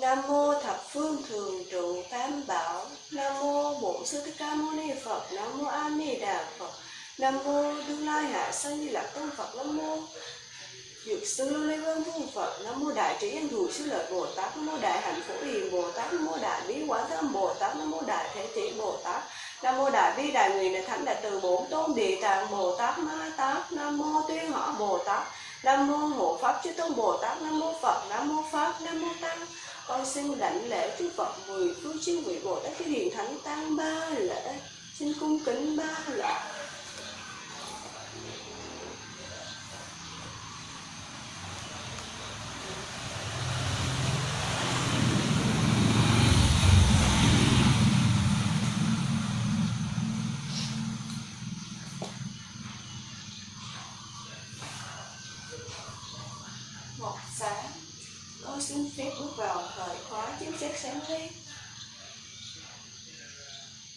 Nam mô thập phương thường trụ tam bảo. Nam mô Bổn Sư Thích Ca Mâu Ni Phật. Nam mô A Di Đà Phật. Nam mô Đương Lai Hạ Sanh Di Lạc Tôn Phật Nam mô Dược Sư Lưu Ly Văn Vương Phật. Nam mô Đại Trí Anh Thù Sư Lợi Bồ Tát. Nam mô Đại Hạnh Phổ Hiền Bồ Tát. Nam mô Đại Bí Quán Thâm Bồ Tát. Nam mô Đại Thế Tỷ Bồ Tát. Nam mô Đại Bi Đại Nguyện Đại Thánh Đại Từ Bổn Tôn Địa Tạng Bồ Tát Ma Tát, Nam mô Tuyên Họ Bồ Tát, Nam mô Hộ Pháp Chư Tôn Bồ Tát, Nam mô Phật, Nam mô Pháp, Nam mô Tăng. Con xin lãnh lễ chư Phật mười phương chư vị Bồ Tát chư Hiền Thánh tăng ba lễ. Xin cung kính ba lễ. Xin phép bước vào thời khóa chính xét sáng lý.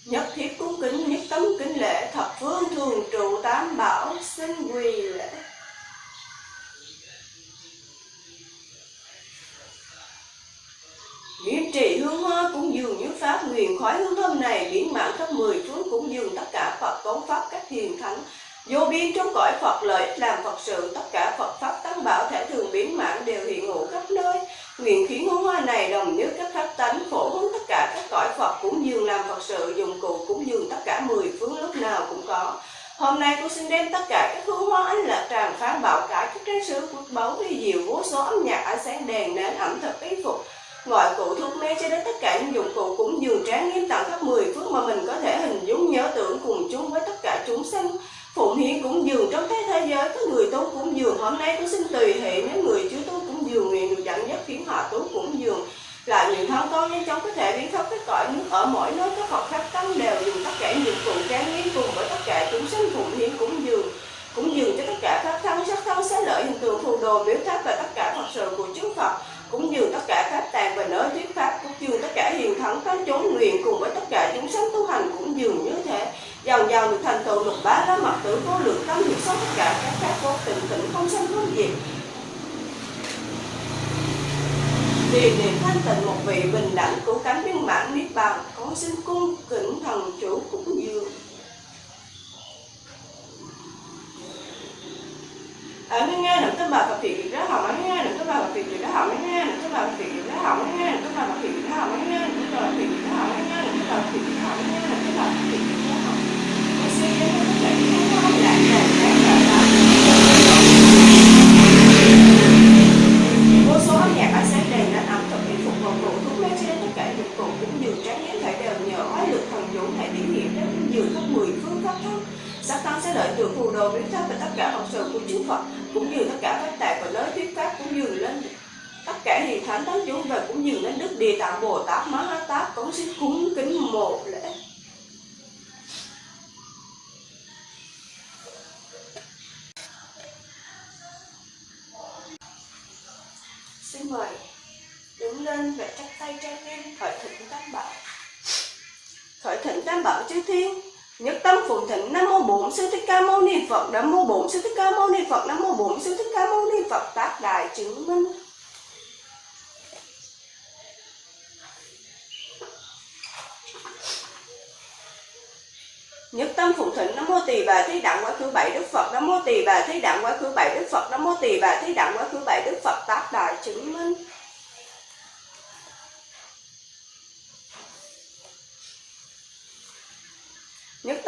Nhất thiết cung kính, nhất tấm kính lễ, thập phương thường trụ, tám bảo xin quỳ lễ. Nghiêm trì hương hoa cũng dường như pháp nguyện khói hương thơm này biến mạng khắp mười phương cũng dường tất cả Phật cống pháp các thiền thánh. Vô biên trong cõi Phật lợi ích làm Phật sự, tất cả Phật pháp tăng bảo thể thường biến mạng đều hiện hữu khắp nơi nguyện khiến hương hoa này đồng như các pháp tánh, phổ hướng tất cả các cõi Phật cũng dường làm Phật sự, dụng cụ cũng dường tất cả mười phương lúc nào cũng có. Hôm nay tôi xin đem tất cả các hương hoa ánh lạc tràn phán bảo cải các trang sứ quốc báu vi diệu vô số âm nhạc ánh sáng đèn nến ẩm thực y phục. Ngoại cụ thuốc mê cho đến tất cả những dụng cụ cũng dường tráng nghiêm tặng các mười phước mà mình có thể hình dung, nhớ tưởng cùng chung với tất cả chúng sanh phụng hiến cũng dường trong thế thế giới các người tu cũng dường hôm nay tôi xin tùy hệ, nếu người chưa tu cũng dường nguyện được dẫn dắt khiến họ tú cũng dường là những thân con nhanh chóng có thể biến khắp các cõi nước, ở mỗi nơi các Phật khắp tâm đều dùng tất cả những cụ trang nghiêm cùng với tất cả chúng sanh phụng hiến cũng dường cũng dường cho tất cả pháp thân sắc thân xá lợi hình tượng phù đồ biểu pháp và tất cả Phật sự của chư Phật, cũng dường tất cả pháp tàng và nơi thuyết pháp, cũng dường tất cả hiền thắng các chốn nguyện cùng với tất cả chúng sanh tu hành cũng dường như thế. Dần dần được thành tựu lục bá ra mặt tử vô lượng tâm, được sống tất cả các pháp vô tình tịnh không sanh không diệt Vì niệm thanh tịnh một vị bình đẳng của cánh viên mãn niết bàn con xin cung kính thần chủ cũng dường ở nghe nghe được các bà Phật thị đó hỏng nghe được các bà Phật thị đó hỏng nghe được các bà Phật thị đó hỏng nghe được các bà Phật thị đó hỏng nghe được các bà Phật thị đó hỏng nghe được các bà Phật thị đó hỏng nghe được các bà Phật thị đó hỏng con xin đem tất cả những cái hoa lạc tràn tràn tràn tràn vô số âm nhạc ánh sáng đèn đã ẩm thực y phục vòng cụ thuốc mê cho đến tất cả dụng cụ cũng dường tráng yến thể đều nhờ oai lực thần dũng thể biểu hiện đến dường khắp mười phương pháp thân sắc tăng sẽ lợi từ phù đồ biến pháp và tất cả học sự của chư Phật, cũng như tất cả các tạng và lớn thuyết pháp, cũng như lên tất cả hiền thánh tấn chúng và cũng như lên đức địa tạng, bồ tát, má ha tát cũng xin cúng kính một lễ. Xin mời đứng lên và chắp tay trang nghiêm, khởi thịnh tam bảo. Khởi thịnh tam bảo chư thiên nhất tâm phụng thỉnh nam mô bổn sư thích ca mâu ni phật, nam mô bổn sư thích ca mâu ni phật, nam mô bổn sư thích ca mâu ni phật, tác đại chứng minh. Nhất tâm phụng thỉnh nam mô tỳ bà thí đặng quá khứ bảy đức phật, nam mô tỳ bà thí đặng quá khứ bảy đức phật, nam mô tỳ bà thí đặng quá khứ bảy đức phật, tác đại chứng minh Nhất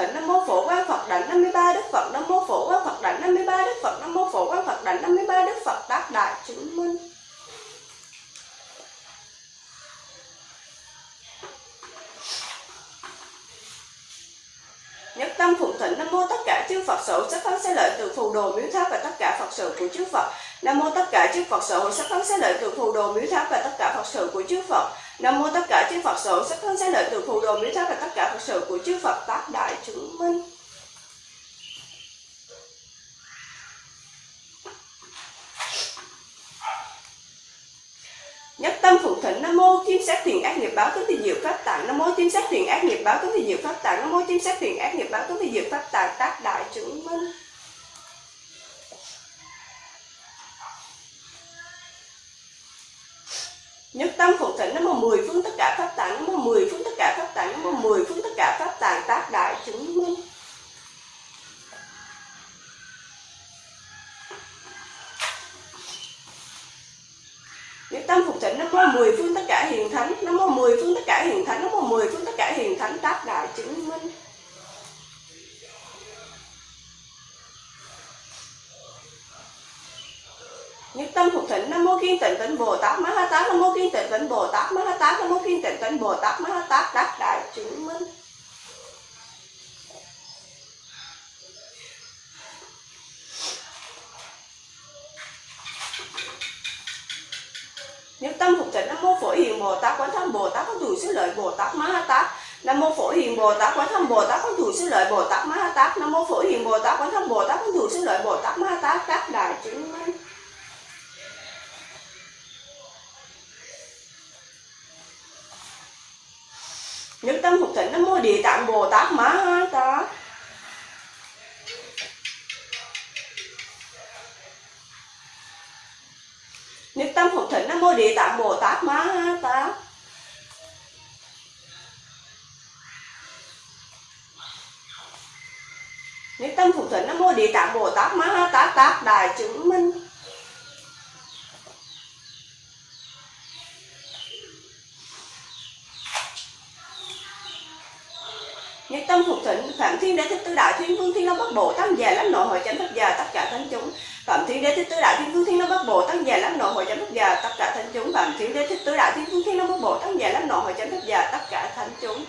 tâm Nam mô Phổ Quang Phật đảnh 53 Đức Phật Nam mô Phổ Quang Phật đảnh 53 Đức Phật Nam mô Phổ Quang Phật đảnh 53 Đức Phật tác đại chứng minh. Nhất tâm phụng thỉnh Nam mô tất cả chư Phật sở sắc thắng sẽ lợi từ phù đồ miếu tháp và tất cả Phật sự của chư Phật. Nam mô tất cả chư Phật sở sắc thắng sẽ lợi từ phù đồ miếu tháp và tất cả Phật sự của chư Phật. Nam mô tất cả chư Phật sở sắc thân sẽ lợi từ phù đồ mỹ sắc và tất cả Phật sự của chư Phật tác đại chứng minh. nhất tâm phụng thỉnh nam mô kim sát thiền ác nghiệp báo tướng thì diệu pháp tạng. Nam mô kim sát thiền ác nghiệp báo tướng thì diệu pháp tạng. Nam mô kim sát thiền ác nghiệp báo tướng thì diệu pháp tạng tác đại chứng minh. Nhất tâm phụng thỉnh nó mà mười phương tất cả pháp tạng, nó mà mười phương tất cả pháp tạng, nó mà mười phương tất cả pháp tạng tác đại chứng minh. Nhất tâm phục thỉnh nó có mười phương tất cả hiền thánh, nó có mười phương tất cả hiền thánh, nó có mười phương tất cả hiền thánh tác đại chứng minh. Nhất tâm phục thịnh nam mô kiên tịnh tịnh bồ tát ma ha tát nam mô kiên tịnh tịnh bồ tát ma ha tát nam mô kiên tịnh tịnh bồ tát ma ha tát tác đại chứng minh nhất tâm phục thịnh nam mô phổ hiền bồ tát quán thâm bồ tát có đủ xứ lợi bồ tát ma ha tát nam mô phổ hiền bồ tát quán thâm bồ tát có đủ xứ lợi bồ tát ma ha tát nam mô phổ hiền bồ tát quán thâm bồ tát có đủ xứ lợi bồ tát ma ha tát tác đại chứng minh nhất tâm phục thịnh nam mô địa tạng bồ tát má ha tát nhất tâm phục thịnh nam mô địa tạng bồ tát má ha tát nhất tâm phục thịnh nam mô địa tạng bồ tát má ha tát tác đài chứng minh nhất tâm phục thịnh phạm thiên đế thích tứ đại thiên vương thiên long bắc bộ tăng già lắm nội hội chánh thất già, tất cả thánh chúng. Phạm thiên đế thích tứ đại thiên vương thiên long bắc bộ tăng già lắm nội hội chánh thất già, tất cả thánh chúng. Phạm thiên đế thích tứ đại thiên vương thiên long bắc bộ tăng già lắm nội hội chánh thất già, tất cả thánh chúng.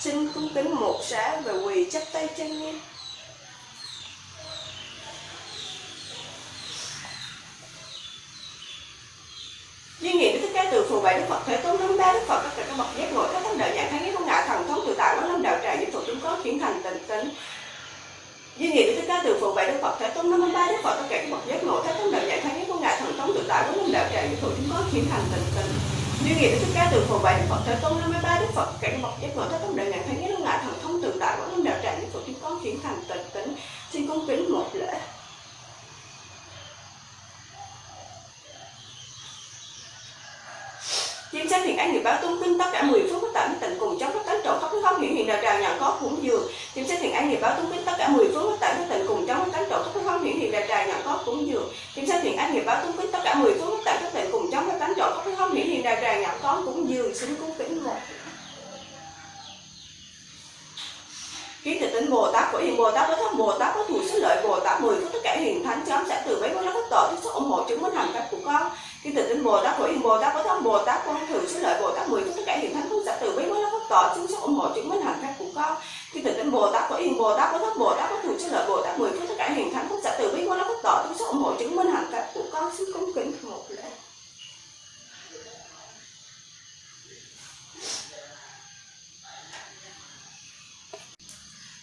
Xin cung kính một sáng và quỳ chắp tay chân nghiêm Duyên nghiệm Đức Thích Ca từ phù bảy Đức Phật Thế Tôn năm ba Đức Phật tất cả các bậc giác ngộ các thánh đạo nhãn thắng nghĩa không ngại thần thông tự tại quán năm đạo tràng những thuộc chúng có chuyển thành tịnh tính Duyên nghiệm Đức Thích Ca từ phù bảy Đức Phật, Thế Tôn năm ba Đức Phật, tất cả các bậc giác ngộ, thế tôn đạo giải thoát nghĩa không ngại thần thông tự tại của minh đạo tràng những thủ chúng có chuyển thành tịnh tình. Như nghiệm Đức Thích Ca từ phù bảy Đức Phật, Thế Tôn năm ba Đức Phật cảnh cả các bậc giác ngộ, thế tôn đạo giải thoát nghĩa không ngại thần thông tự tại của minh đạo tràng những thủ chúng có chuyển thành tịnh tính Xin cung kính một lễ. Chiếm sát thiện ác nghiệp báo tung kinh tất cả mười phương bất tạm tịnh cùng chống các tánh trộn khắp pháp hiển hiện đạo tràng nhận có cúng dường. Chim sát thiện ác nghiệp báo tung kinh tất cả mười tất bất các tịnh cùng chống cánh tánh trộn khắp pháp hiển hiện đạo tràng nhận có cúng dường. Chim sát thiện ác nghiệp báo tung kinh tất cả mười tất bất các tịnh cùng chống cánh tánh trộn khắp pháp hiển hiện đạo tràng nhận có cúng dường. Xin cung kính một kiến tịch tính bồ tát, của hiền bồ tát với thâm bồ tát có thủ sức lợi bồ tát mười phước tất cả hiền thánh chấm sẽ từ mấy con nó tổ tội sức ủng hộ chứng minh hành cách của con khi từ tính bồ tát của yên bồ tát có thân bồ tát con thử sức lợi bồ tát, mười chúng tất cả hiện thánh cũng sẽ từ bi mới nó có tội chứng sức ủng hộ chứng minh hành cách của con. Khi từ tính bồ tát của yên bồ tát có thân bồ tát có thử sức lợi bồ tát, mười chúng tất cả hiện thánh cũng sẽ từ bi mới nó có tội chứng sức ủng hộ chứng minh hành cách của con. Xin cung kính một lễ.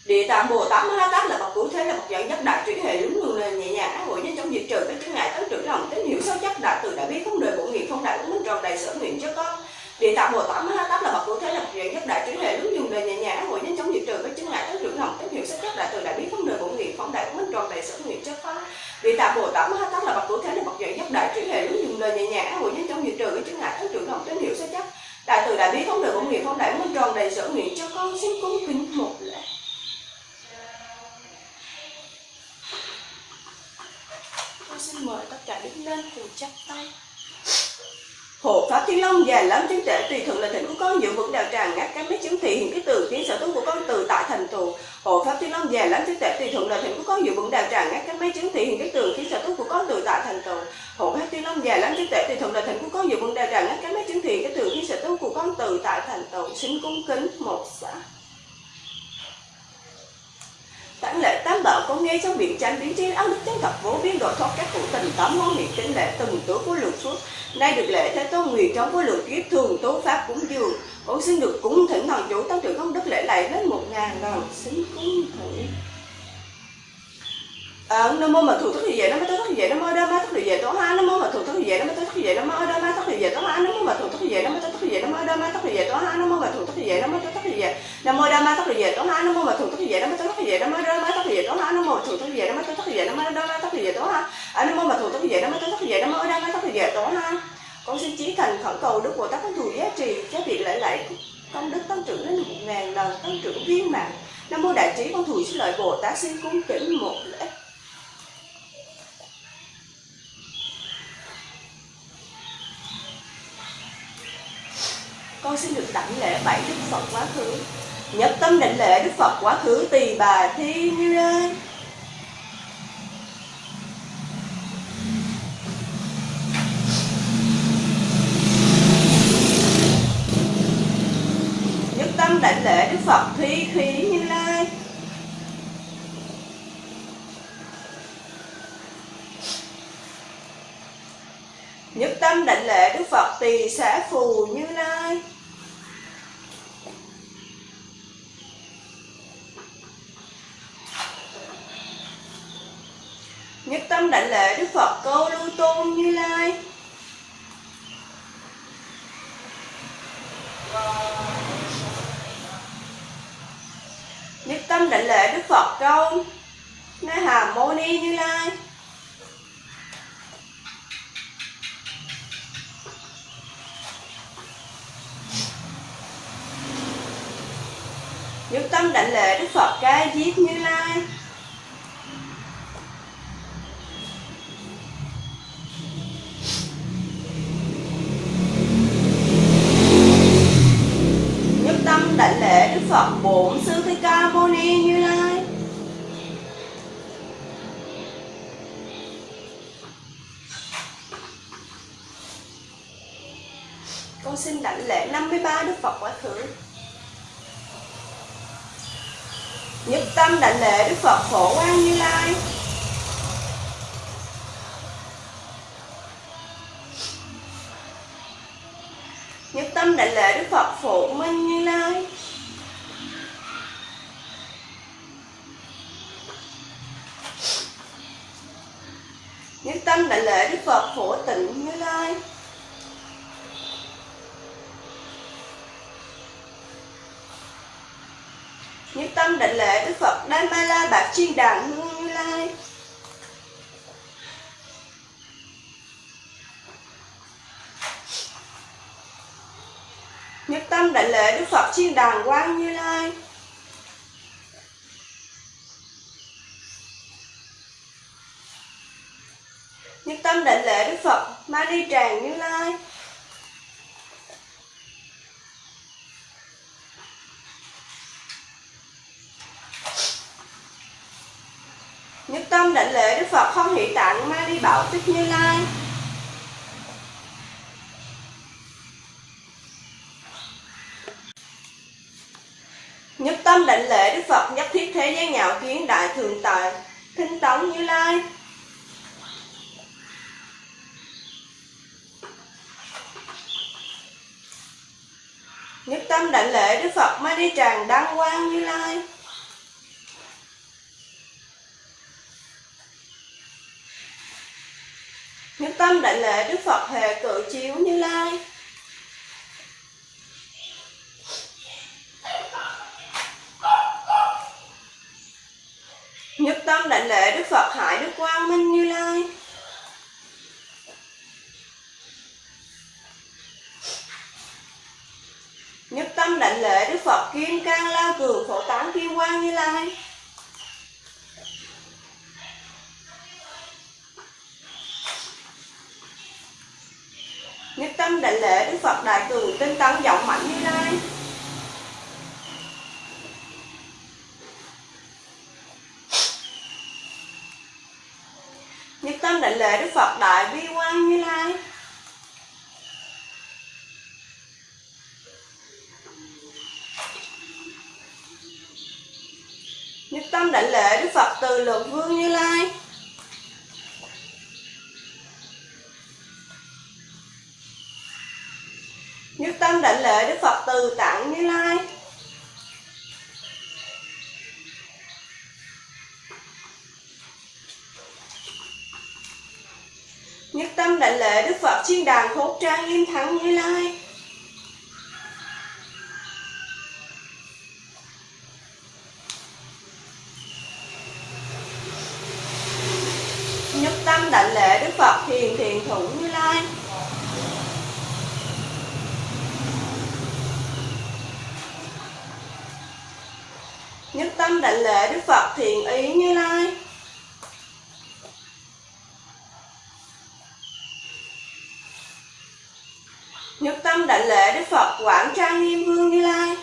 Địa tạng Bồ Tát Ma la Tát là bậc cứu thế, là bậc dẫn dắt đại trí hệ đúng đường nền nhẹ nhàng hội nhân trong diệt trừ các chướng ngại tăng trưởng lòng tín hiểu sâu chắc đại từ đại bi không đời bổ nghiệp không đại minh tròn đầy sở nguyện cho con Địa tạng Bồ Tát Ma Ha Tát là bậc cứu thế là chuyện nhất đại trí hệ lúc dùng đời nhẹ nhàng hội nhân chống diệt trừ các chứng ngại tăng trưởng lòng tín hiệu sắc chất đại từ đại biến không đời cũng nghiệp phóng đại minh tròn đầy sở nguyện chất phá vị tạm Bồ Tát Ma Ha Tát là bậc cứu thế là bậc dẫn nhất đại trí hệ lúc dùng đời nhẹ nhàng hội nhân chống diệt trừ các chứng ngại tăng trưởng lòng tín hiệu sắc chắc đại từ đại bi không đời bổ nghiệp không đại minh tròn đầy sở nguyện cho con xin cung kính một lễ Con xin mời tất cả đứng lên cùng chắp tay Hộ Pháp Thiên Long dài lắm chứng trệ tùy thuận là thịnh của con giữ vững đạo tràng ngắt các mấy chứng thị hiện cái từ tiến sở tu của con từ tại thành tù Hộ Pháp Thiên Long dài lắm chứng trệ tùy thuận là thịnh của con giữ vững đạo tràng ngắt các mấy chứng thị hiện cái từ tiến sở tu của con từ tại thành tựu. Hộ Pháp tiên Long dài lắm trí trệ thì thuận là thịnh của con nhiều vấn đề rằng các mấy chứng thiện cái từ khi sở tu của con từ tại thành tựu Xin cung kính, một xã. Tản lệ tam bảo có nghe trong biển tranh biến chiến áo đức chân thập vô biến độ thoát các cụ tình tám món niệm kính lệ từng tuổi của lượng suốt. Nay được lễ thế tôn nguyện trong vô lượng kiếp thường tố pháp cúng dường. Con xin được cúng thỉnh thần chủ tăng trưởng công đức lễ lại đến một ngàn lần xin cúng thỉnh à, nam mô mà thủ thức thì vậy nó mới tới thức thì vậy nó mô đa má thức thì vậy tổ ha nó mô mà thủ thức thì vậy nó mới tới thức thì vậy nó mô đa má thức thì vậy tổ ha nó mô mà thủ thức thì vậy nó mới tới thức thì vậy nó mô đa má thức thì vậy tổ ha nó mô mà thủ thức thì vậy nó mới tới thức thì vậy nó mô đa má thức thì vậy tổ ha nó mô mà thủ thức thì vậy nó mới tới thức thì vậy nó mô đa má thức thì vậy tổ ha nam mô thủ thức thì vậy nó mới tới thức thì vậy nó mô đa má thức thì vậy tổ ha nó nam mà thủ thức thì vậy nó mới tới thức thì vậy nó mô đa má thức thì vậy tổ ha con xin chí thành khẩn cầu đức bồ tát có thù giá trị cho việc lễ lạy công đức tăng trưởng đến một ngàn lần tăng trưởng viên mạng nam mô đại trí con thù xin lợi bồ tát xin cung kính một lễ con xin được đảnh lễ bảy đức phật quá khứ. Nhất tâm đảnh lễ đức phật quá khứ, tỳ bà thi như lai nhất tâm đảnh lễ đức phật thi khí như lai. Nhất tâm đảnh lễ đức phật tỳ xã phù như lai. Tâm đảnh lễ đức phật câu lưu tôn như lai. Nhất tâm đảnh lễ đức phật câu na hà mô ni như lai. Nhất tâm đảnh lễ đức phật ca diếp như lai nhất tâm đảnh lễ đức phật bổn sư thích ca mâu ni như lai. Con xin đảnh lễ 53 đức phật quả thử, nhất tâm đảnh lễ đức phật phổ quang như lai. Chi bạc lai nhất tâm đại lễ đức phật chiên đàn quang như lai. Nhất tâm đại lễ đức phật ma đi tràng như lai. Tâm đảnh lễ đức phật không hỷ tạng ma đi bảo tích như lai. Nhất tâm đảnh lễ đức phật nhất thiết thế gian nhạo kiến đại thường tại thinh tống như lai. Nhất tâm đảnh lễ đức phật ma đi tràng đăng quang như lai nhất tâm đảnh lễ đức phật chiếu như lai. Nhất tâm đảnh lễ đức phật hải đức quang minh như lai. Nhất tâm đảnh lễ đức phật kim cang lao cường phổ tán kim quang như lai. Tâm đảnh lễ đức phật đại từ tinh tấn giọng mạnh như lai. Nhất tâm đảnh lễ đức phật đại vi quang như lai. Nhất tâm đảnh lễ đức phật từ lượng vương như lai. Nhất tâm đảnh lễ đức phật từ tặng như lai. Nhất tâm đảnh lễ Đức Phật chiên đàn khốt trang nghiêm thắng như lai. Nhất tâm đảnh lễ Đức Phật thiền thiền thủ như lai. Nhất tâm đảnh lễ Đức Phật thiện ý như lai. Nhất tâm đảnh lễ Đức Phật Quảng Trang Nghiêm Vương Như Lai.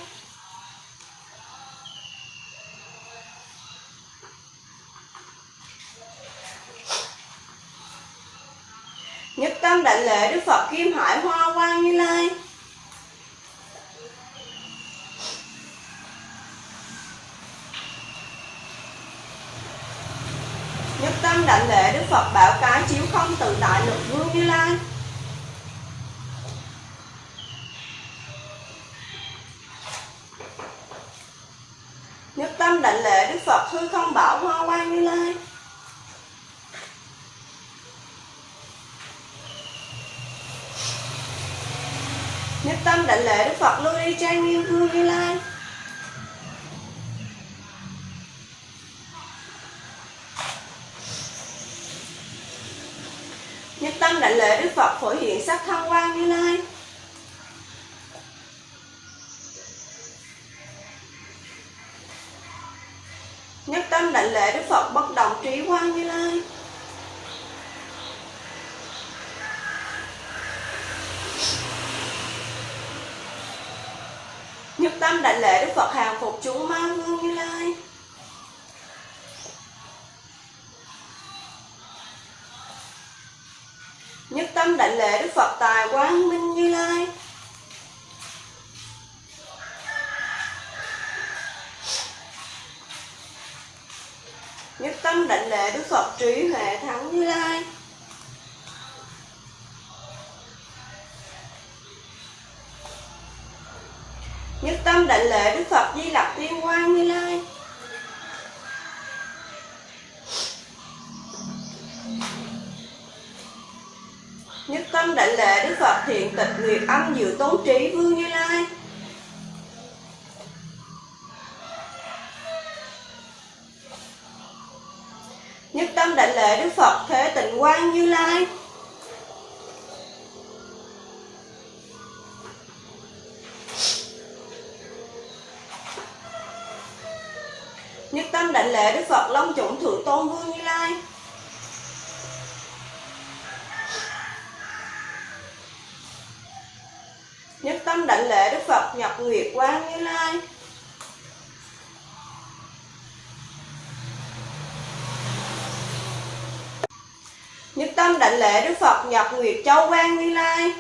Nhất tâm đảnh lễ Đức Phật Kim Hải Hoa Quang Như Lai Nhất tâm đảnh lễ Đức Phật Bảo Cái Chiếu Không Tự Tại Lực Vương Như Lai. Nhất tâm đảnh lễ Đức Phật hư không bảo hoa quang như lai. Nhất tâm đảnh lễ Đức Phật lưu đi trang nghiêm vương như lai Nhất tâm đảnh lễ Đức Phật phổ hiện sắc thân quang như lai. Nhất tâm đảnh lễ Đức Phật bất động trí quang như lai. Nhất tâm đảnh lễ Đức Phật Di Lặc Tiên Quang Như Lai. Nhất tâm đảnh lễ Đức Phật Thiện Tịch Nguyệt Âm Diệu Tốn Trí Vương Như Lai. Nhất tâm đảnh lễ Đức Phật Thế Tịnh Quang Như Lai. Tâm đảnh lễ, Đức Phật Long Chủng Thượng Tôn Vương Như Lai. Nhất tâm đảnh lễ, Đức Phật Nhật Nguyệt Quang Như Lai. Nhất tâm đảnh lễ, Đức Phật Nhật Nguyệt Châu Quang Như Lai.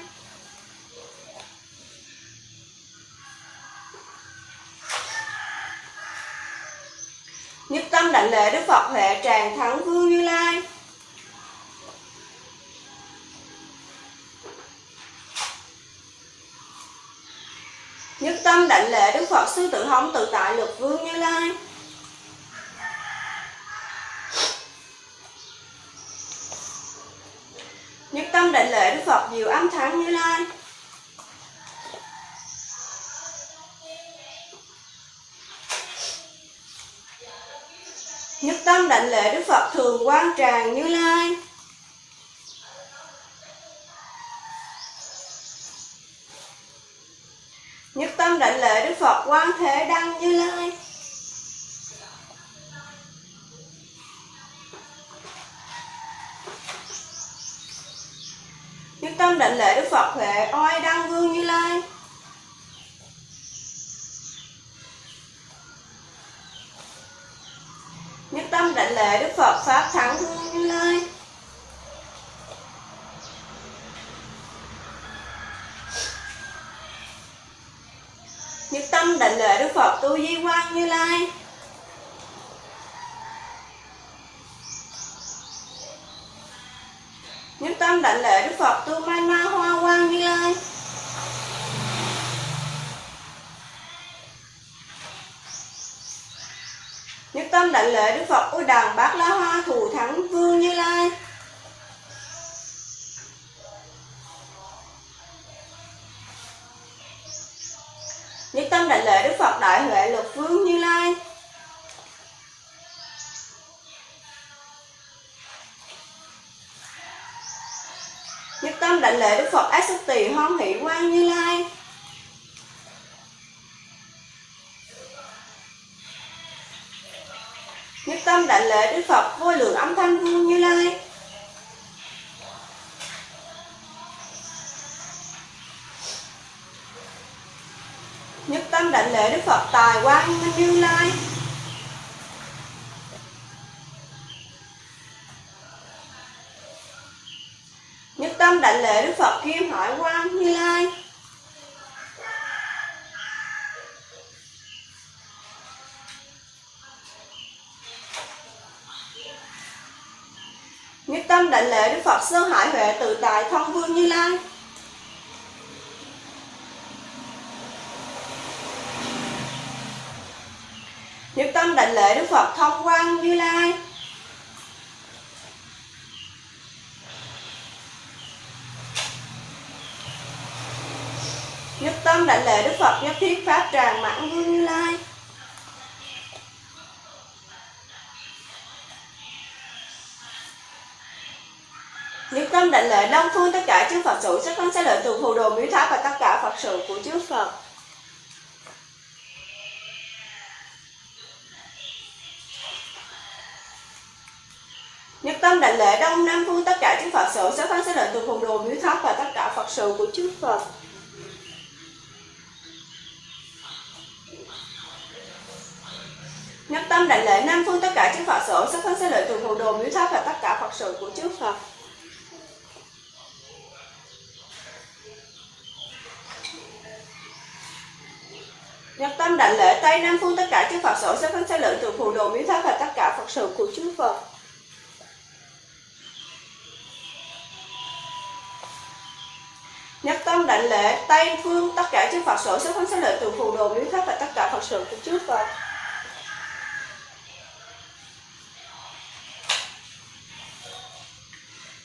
Nhất tâm đảnh lễ Đức Phật Huệ Tràng Thắng Vương Như Lai. Nhất tâm đảnh lễ Đức Phật Sư Tử Hống Tự Tại Lực Vương Như Lai. Nhất tâm đảnh lễ Đức Phật Diệu Âm Thắng Như Lai. Tâm đảnh lễ Đức Phật Thường Quang Tràng Như Lai. Nhất tâm đảnh lễ Đức Phật Quang Thế Đăng Như Lai. Nhất tâm đảnh lễ Đức Phật Huệ Oai Đăng Vương Như Lai. Tâm đảnh lễ Đức Phật Pháp Thắng thương Như Lai Nhất tâm đảnh lễ Đức Phật Tu Di Quang Như Lai. thạnh lễ đức phật, ôi đàn bát la hoa thù thắng vương như lai. Nhất tâm đại lễ đức phật, đại huệ luật vương như lai. Nhất tâm đại lễ đức phật, ác sắc tỳ hoan hỷ quang như lai. Đảnh lễ đức phật vô lượng âm thanh vương như lai. Nhất tâm đảnh lễ đức phật tài quan minh như lai. Nhất tâm đảnh lễ đức phật kim hải qua đảnh phật sơn hải huệ tự tại thông vương như lai. Nhất tâm đảnh lễ đức phật thông quang như lai. Nhất tâm đảnh lễ đức phật nhất thiết pháp tràng mãn vương như lai. Định tâm lễ đông phương tất cả chư phật sự sẽ thân sẽ lợi từ phù đồ miếu tháp và tất cả phật sự của chư phật Nhất tâm định lễ đông nam phương tất cả chư Phật sự sẽ tháng sẽ lợi từ phù đồ miếu tháp và tất cả Phật sự của chư Phật. Nhất tâm đại lễ nam phương tất cả chư Phật sự sáu thân sẽ lợi từ phù đồ miếu tháp và tất cả Phật sự của chư Phật. Đảnh lễ Tây Nam phương tất cả chư Phật sở sẽ phân sẽ lợi từ phù đồ miếu tháp và tất cả Phật sự của chư Phật. Nhất tâm đảnh lễ Tây phương tất cả chư Phật sở sẽ phân sẽ lợi từ phù đồ miếu tháp và tất cả Phật sự của chư Phật.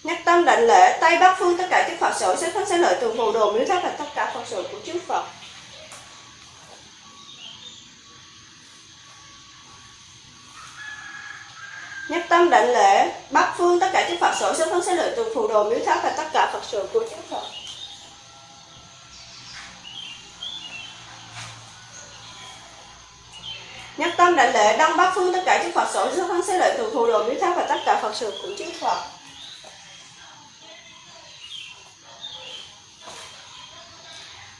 Nhất tâm đảnh lễ Tây Bắc phương tất cả chư Phật sở sẽ phân sẽ lợi từ phù đồ miếu tháp và tất cả Phật sự của chư Phật. Nhất tâm đảnh lễ Bắc phương, tất cả chư Phật sở sắc thân sẽ lợi từ phù đồ miếu tháp và tất cả Phật sự của chư Phật. Nhất tâm đảnh lễ Đông Bắc Phương, tất cả chư Phật sở sức thân sẽ lợi từ phù đồ miếu tháp và tất cả Phật sự của chư Phật.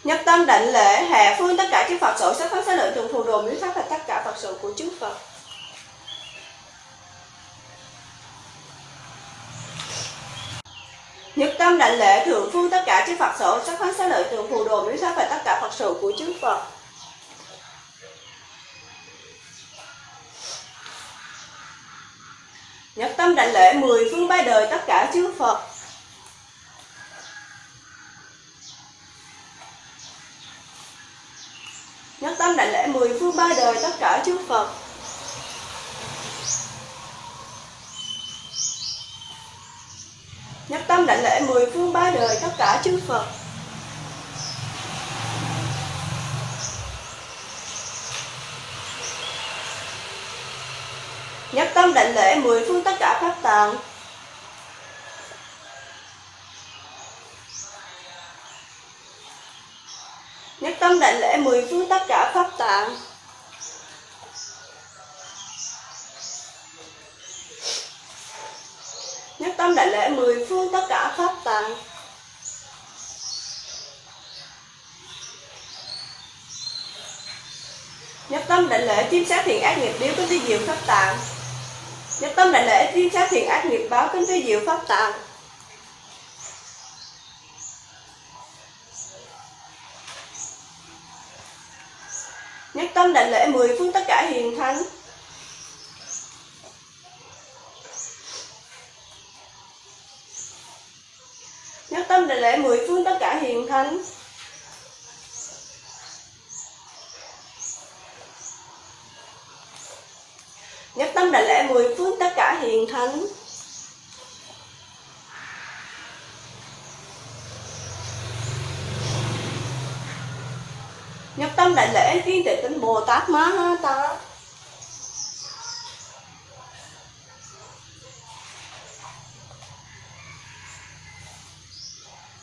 Nhất tâm đảnh lễ Hạ Phương, tất cả chư Phật sở sức thân sẽ lợi từ phù đồ miếu tháp và tất cả Phật sự của chư Phật. Nhất tâm đảnh lễ Thượng Phương tất cả chư Phật sở sắc thân xá lợi từ phù đồ miếu sát và tất cả Phật sự của chư Phật. Nhất tâm đảnh lễ mười phương ba đời tất cả chư Phật Nhất tâm đảnh lễ mười phương ba đời tất cả chư Phật Nhất tâm đảnh lễ mười phương ba đời tất cả chư Phật. Nhất tâm đảnh lễ mười phương tất cả pháp tạng. Nhất tâm đảnh lễ mười phương tất cả pháp tạng. Tâm đại lễ mười phương tất cả pháp tạng Nhất tâm đại lễ chiêm sát thiện ác nghiệp điếu kính tư diệu pháp tạng. Nhất tâm đại lễ chiêm sát thiện ác nghiệp báo kính tư diệu pháp tạng. Nhất tâm đại lễ mười phương tất cả hiền thánh. Nhất lễ mười phương tất cả hiền thánh. Nhất tâm đại lễ mười phương tất cả hiền thánh. Nhất tâm đại lễ thiên tịch tính Bồ Tát Ma Ha Tát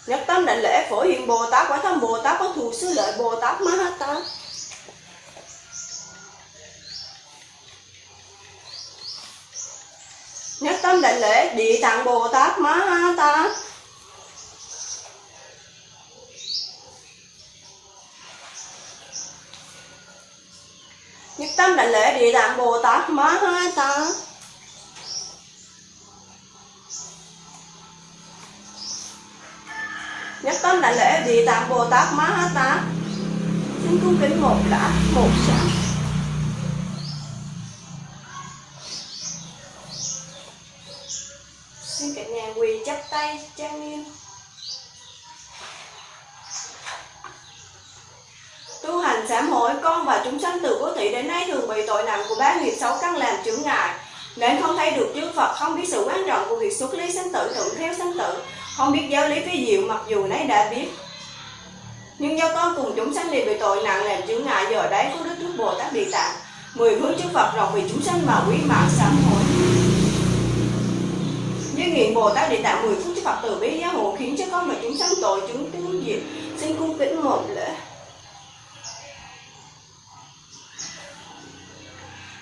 Nhất tâm đại lễ phổ hiện Bồ Tát, quả thân Bồ Tát, có thù sư lợi Bồ Tát Ma Ha Tát. Nhất tâm đại lễ địa tạng Bồ Tát Ma Ha Tát. Nhất tâm đại lễ địa tạng Bồ Tát Ma Ha Tát. Nhất tâm đại lễ địa tạng Bồ Tát Ma Ha Tát Xin cung kính một đã một sáng Xin cả nhà quỳ chắp tay trang nghiêm. Tu hành sám hối con và chúng sanh từ quốc thị đến nay thường bị tội nặng của ba nghiệp xấu căn làm chướng ngại. Nên không thấy được chư Phật, không biết sự quan trọng của việc xuất ly sanh tử, thuận theo sanh tử, không biết giáo lý phi diệu mặc dù nấy đã biết. Nhưng do con cùng chúng sanh đều bị tội nặng làm chướng ngại giờ đấy có Đức trước Bồ Tát Địa Tạng, mười phương chư Phật rộng vì chúng sanh mà quý mạng sám hối. Như nguyện Bồ Tát Địa Tạng mười phương chư Phật từ bi giáo hộ khiến cho con và chúng sanh tội chúng tướng diệt, xin cung kính một lễ.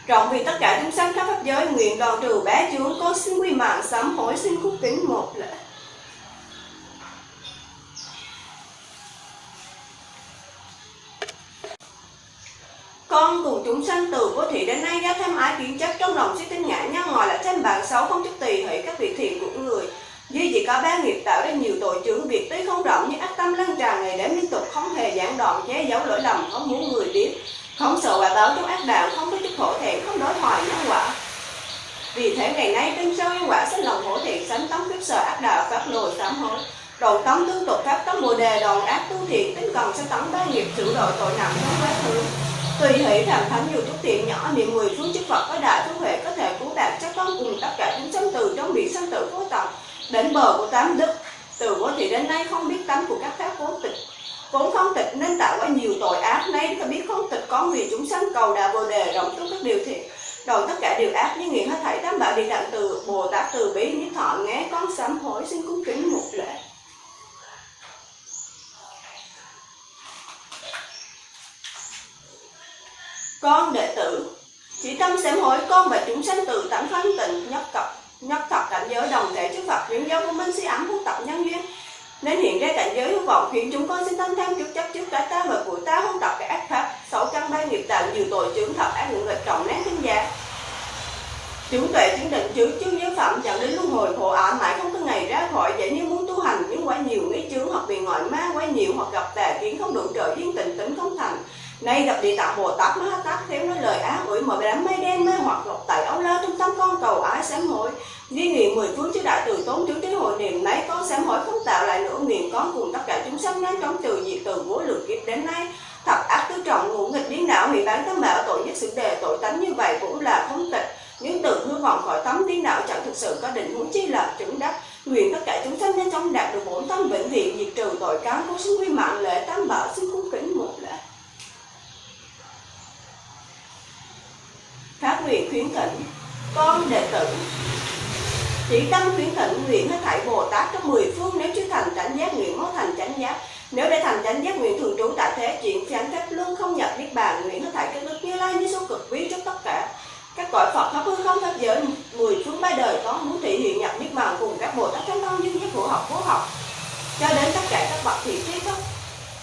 Rộng vì tất cả chúng sanh khắp pháp giới nguyện đoàn trừ bá chướng con xin quy mạng sám hối xin cung kính một lễ. Con cùng chúng sanh từ vô thị đến nay do tham ái kiến chấp trong lòng sẽ tinh ngã nhân ngoài là thêm bạn xấu không chút tùy hỷ các việc thiện của người. Duy chỉ có ba nghiệp tạo ra nhiều tội chướng việc tuy không rộng nhưng ác tâm lăn tràn ngày đêm liên tục không hề gián đoạn, che giấu lỗi lầm, không muốn người biết. Không sợ quả báo trong ác đạo, không có chút khổ thẹn, không đối thoại nhân quả. Vì thế ngày nay tinh sâu nhân quả sinh lòng hổ thiện sánh tống khiếp sợ ác đạo phát lồi sám hối. Đồn tống tương tục pháp, tống bồ đề đồn ác tu thiện tính cần sẽ tống ba nghiệp sửa đổi tội nặng trong quá khứ tùy hỷ làm thánh dù chút tiện nhỏ niệm mười phương chức Phật có đại phước huệ, có thể cứu đạt chắc con cùng tất cả chúng sanh từ trong biển sanh tử vô tận, đến bờ của tám đức. Từ vô thì đến nay không biết tánh của các pháp vốn tịch. Vốn không tịch nên tạo quá nhiều tội ác, nay ta biết không tịch có vì chúng sanh cầu đạo bồ đề, rộng tất các điều thiện rồi tất cả điều ác như nguyện hết thảy tam bảo địa đặng từ bồ tát, từ bi như thọ nghe con sám hối, xin cúng kính một lễ. Con đệ tử. Chỉ tâm sám hối con và chúng sanh từ tánh phân tịnh nhất cập nhất thập cảnh giới, đồng thể trước Phật chuyển giáo của minh sĩ ấm phúc tập nhân duyên. Nên hiện ra cảnh giới hữu vọng khiến chúng con xin tâm tham trước chấp trước cái ta và của ta không tập cái ác pháp xấu căn ba nghiệp tạo nhiều tội chướng thật ác những nghịch, trọng nát thiên gia. Chúng tuệ chứng định chữ chương giới phẩm, dẫn đến luân hồi khổ ảo, mãi không có ngày ra khỏi vậy như muốn tu hành, nhưng quá nhiều nghĩ chướng hoặc bị ngoại ma, quá nhiều hoặc gặp tà kiến không đủ trợ duyên tình, tính không thành nay gặp địa tạng bồ tát ma tát khéo nói lời ác ủi mở đám mây đen mê hoặc ngọc tại áo la trong tâm con cầu ái sám hối. Ghi nguyện mười phương chư đại từ tốn chú trí hội niệm nấy con sám hối không tạo lại nữa nguyện con cùng tất cả chúng sanh nhanh chóng trừ diệt từ vô lượng kiếp đến nay. Thập ác tứ trọng ngũ nghịch điên đảo hủy bán tâm bảo tội nhất sự đề, tội tánh như vậy cũng là không tịch. Những từ hư vọng khỏi tấm điên đạo chẳng thực sự có định muốn chi là chứng đắc. Nguyện tất cả chúng sanh nhanh chóng đạt được bổn tâm vĩnh viễn, diệt trừ tội cáo có xin quy mạng lễ, tam bảo xin cung kính một lễ. Phát nguyện khuyến thỉnh con đệ tử. Chỉ tâm khuyến thỉnh nguyện hết thảy Bồ Tát trong mười phương nếu chưa thành chánh giác nguyện mới thành chánh giác. Nếu để thành chánh giác nguyện thường trú tại thế, chuyện chánh phép luôn không nhập niết bàn nguyện hết thảy các đức như lai như số cực quý trước tất cả. Các cõi Phật khắp hư không pháp giới mười phương ba đời có muốn thị hiện nhập niết bàn cùng các Bồ Tát trong thân dương giác hữu học vô học cho đến tất cả các bậc thị thế không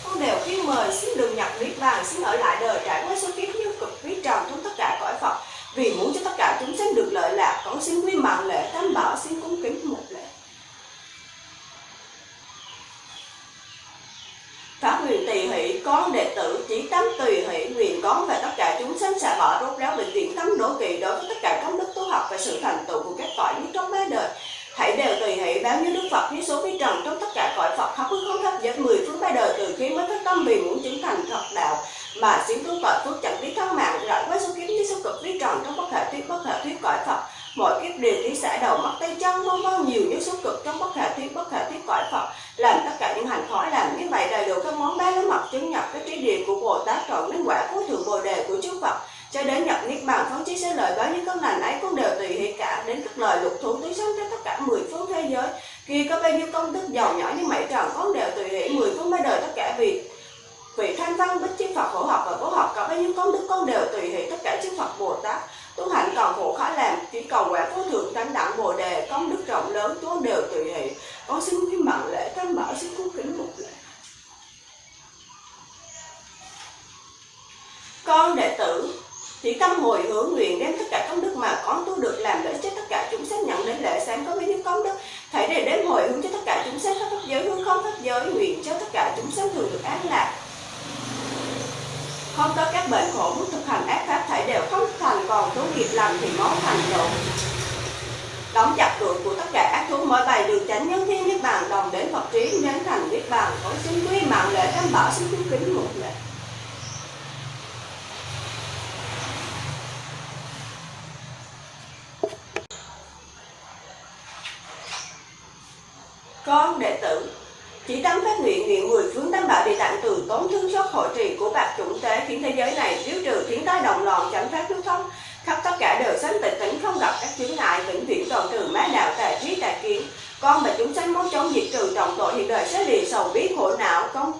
con đều khuyên mời xin đừng nhập niết bàn xin ở lại đời trải qua số kiếp như cực quý tròn trong tất cả cõi Phật vì muốn cho tất cả chúng sanh được lợi lạc con xin quy mạng lễ tam bảo xin cung kính một lễ Pháp nguyện tỳ hỷ con đệ tử chỉ tâm tùy hỷ nguyện con và tất cả chúng sanh xả bỏ rốt ráo bệnh viện tâm đố kỵ đối với tất cả công đức tu học và sự thành tựu của các cõi như trong ba đời hãy đều như đức Phật như số vi trần trong tất cả cõi Phật khắp hư không khắp dẫn mười phương ba đời từ khi mới thất tâm vì muốn chứng thành thật đạo. Mà xuyên tu cõi phước chẳng biết thân mạng rọi qua số kiếp như số cực vi trần trong bất hệ thuyết, bất hệ thuyết cõi Phật, mọi kiếp đều thí xả đầu mắt tay chân vân vân nhiều như số cực trong bất hệ thuyết, bất hệ thuyết cõi Phật. Làm tất cả những hành khói làm như vậy đầy đủ các món ba lá mật chứng nhập cái trí địa của Bồ Tát trọn đến quả cuối thượng bồ đề của chư Phật cho đến nhập niết bàn phóng chí sẽ lời báo những công lành ấy cũng đều tùy hệ cả đến các lời lục thủ tứ sống trên tất cả mười phương thế giới. Khi có bao nhiêu công đức giàu nhỏ như mảy tròn cũng đều tùy hệ mười phương ba đời tất cả vì vị thanh văn bích chư Phật khổ học và bố học. Có bao nhiêu công đức, con đều tùy hệ tất cả chư Phật Bồ Tát. Tu hành còn khổ khó làm, chỉ cầu quả vô thượng tánh đẳng bồ đề. Công đức rộng lớn con đều tùy hệ con xin quý mạng lễ tam bảo xin cung kính một lễ. Con đệ tử thì tâm hồi hướng nguyện đem tất cả công đức mà con tu được làm lợi cho tất cả chúng sanh nhận đến lễ sáng có với những công đức. Thảy để đếm hồi hướng cho tất cả chúng sanh pháp giới, hướng không pháp giới, nguyện cho tất cả chúng sanh thường được an lạc. Không có các bệnh khổ muốn thực hành ác pháp thảy đều không thành còn thú nghiệp làm thì máu thành độ đóng chặt cửa của tất cả ác thú mỗi bài đường chánh nhân thiên niết bàn, đồng đến phật trí đến thành niết bàn, có xin quý mạng lễ tam bảo xin kính một lễ. Con đệ tử. Chỉ tâm phát nguyện nguyện mười phương tam bảo địa tạng từ tốn thương xót hội trì của bạc chủng tế khiến thế giới này thiếu trừ khiến tai động loạn chẳng phát lưu thông khắp tất cả đều sanh tịch tĩnh không gặp các chướng ngại, vĩnh viễn toàn trừ má đạo tà trí tà kiến. Con mà chúng sanh muốn chống diệt trừ trọng tội hiện đời sẽ liền sầu biết khổ não. Con,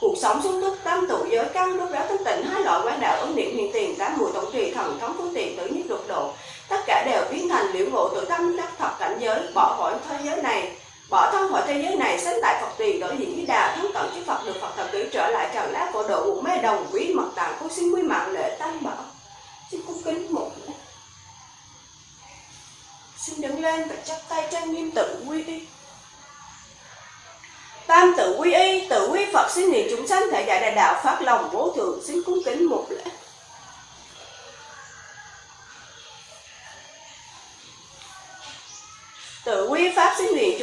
cuộc sống xuống túc tâm tụ giới căn lúc đó thức tỉnh, hai loại quán đạo ứng niệm hiện tiền tám mùi tổng trì thần thống phương tiện tự nhất lục độ tất cả đều biến thành liễu ngộ tự tâm đắc thật cảnh giới bỏ khỏi thế giới này bỏ thân khỏi thế giới này sánh tại Phật tùy đổi diện với đà thắng tận chư Phật, được Phật thập tử trở lại trần lá cổ độ một mê đồng, quý mật tạng cô xin quý mạng lễ tam bảo. Xin cung kính một lễ xin đứng lên và chắp tay trang nghiêm tự quy y. Tam tự quy y, tự quy Phật, xin niệm chúng sanh thể giải đại đạo phát lòng vô thượng xin cung kính một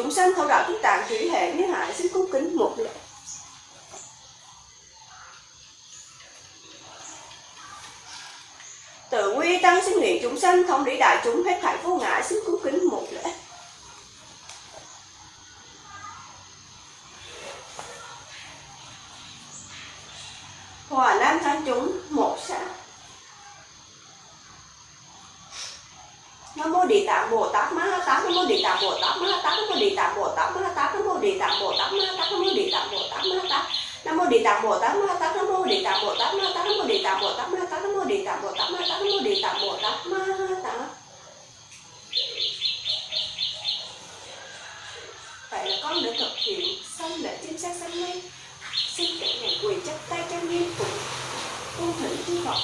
chúng sanh thâu đạo chúng tạng thủy hệ như hại xin cung kính một lễ tự quy tăng xin nguyện chúng sanh thông lý đại chúng hết thảy vô ngại, xin cung kính một lễ hòa nam thánh chúng một xã nam mô địa tạng bồ tát ma ha tát nam mô địa tạng bồ tát ma ha tát nam mô địa tạng bồ tát ma ha tát nam mô địa tạng bồ tát ma ha tát nam mô địa tạng bồ tát ma ha tát nam mô địa tạng bồ tát ma tát nam mô địa tạng bồ tát ma tát nam mô địa tạng bồ tát ma tát nam mô địa tạng bồ tát ma tát nam mô địa tạng bồ tát ma tát vậy là con đã thực hiện xong lễ chim sát sanh mây xin cả ngày quỳ chắp tay trang nghiêm cùng cung thỉnh chư Phật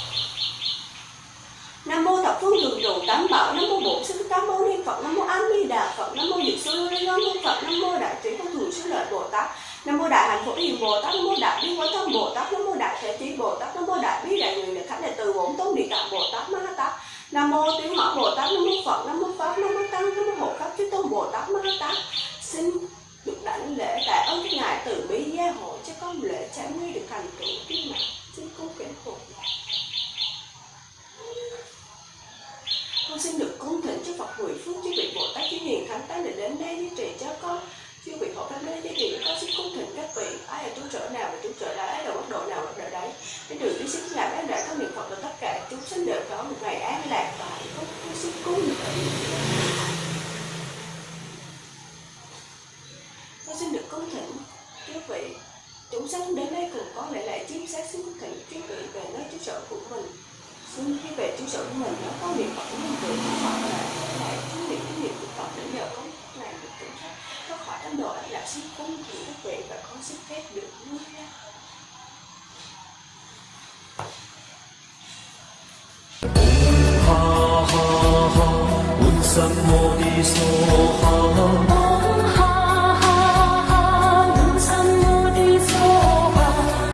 Nam mô thập phương đường trụ tám bảo Nam mô bổn sư tám mâu ni Phật Nam mô A Di Đà Phật Nam mô Diệu Sư Lô Ni Phật Nam mô Đại Trí vô Thường Sư Lợi Bồ Tát Nam mô Đại Hạnh Phổ Hiền Bồ Tát, Nam mô Đại Bi Quán Thân Bồ Tát, Nam mô Đại thế Trí Bồ Tát, Nam mô Đại Bi Đại Nguyện Đại Thánh Đại Từ Bổn Tôn Địa Tạng Bồ Tát, Ma Ha Tát. Nam mô Tiếng mã Bồ Tát, Nam mô Phật, Nam mô Pháp, Nam mô Tăng, Nam mô Hộ Pháp Chư Tôn Bồ Tát, Ma Ha Tát. Xin được đảnh lễ tại ơn các ngài từ bi gia hộ cho con lễ trả nguy được